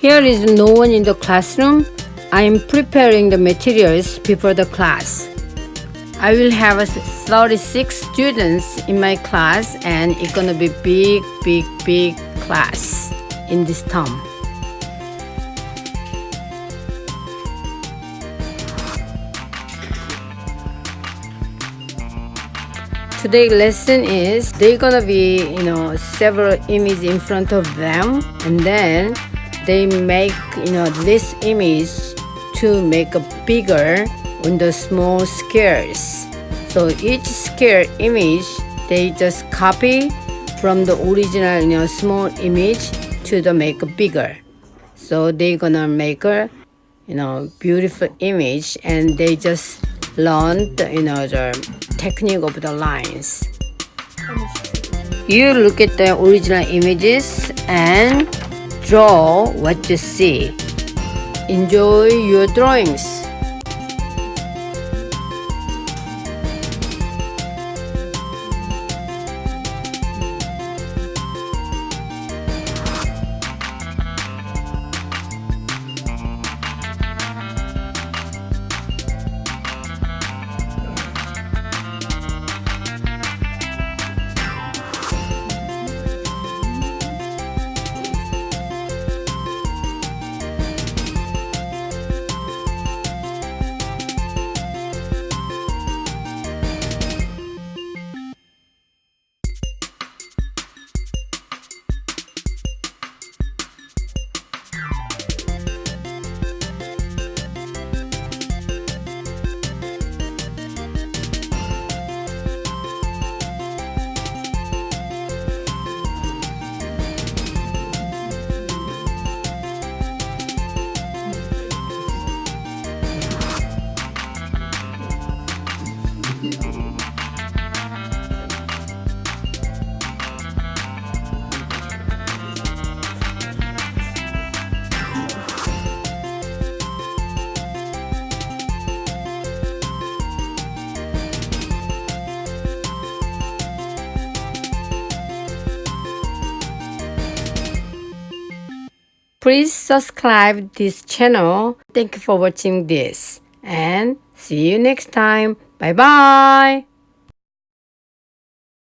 Here is no one in the classroom. I am preparing the materials before the class. I will have 36 students in my class and it's gonna be big, big, big class in this term. Today's lesson is they're gonna be you know several images in front of them and then they make you know this image to make a bigger on the small scales so each scale image they just copy from the original you know small image to the make bigger so they're gonna make a you know beautiful image and they just learn the, you know the technique of the lines. You look at the original images and draw what you see. Enjoy your drawings. Please subscribe this channel. Thank you for watching this and see you next time. Bye bye.